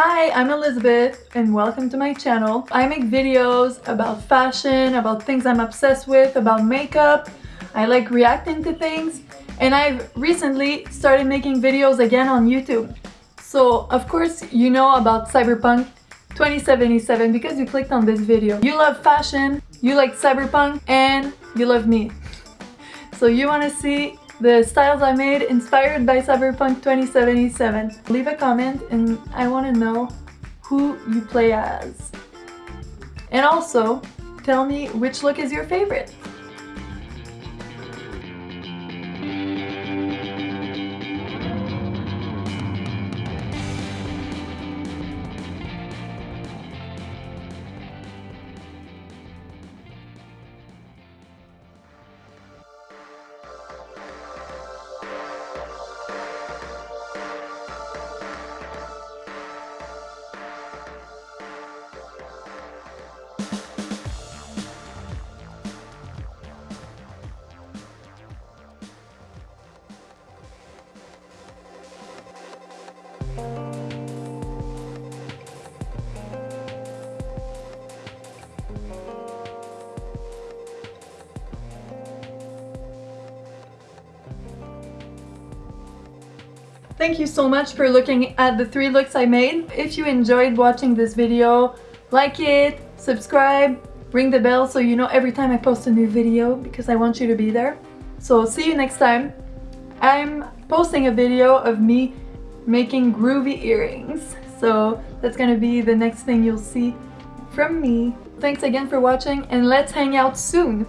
Hi, I'm Elizabeth and welcome to my channel. I make videos about fashion, about things I'm obsessed with, about makeup. I like reacting to things and I've recently started making videos again on YouTube. So of course you know about Cyberpunk 2077 because you clicked on this video. You love fashion, you like Cyberpunk, and you love me. So you want to see the styles I made inspired by Cyberpunk 2077. Leave a comment and I want to know who you play as. And also, tell me which look is your favorite. Thank you so much for looking at the three looks I made. If you enjoyed watching this video, like it, subscribe, ring the bell so you know every time I post a new video because I want you to be there. So see you next time. I'm posting a video of me making groovy earrings. So that's gonna be the next thing you'll see from me. Thanks again for watching and let's hang out soon!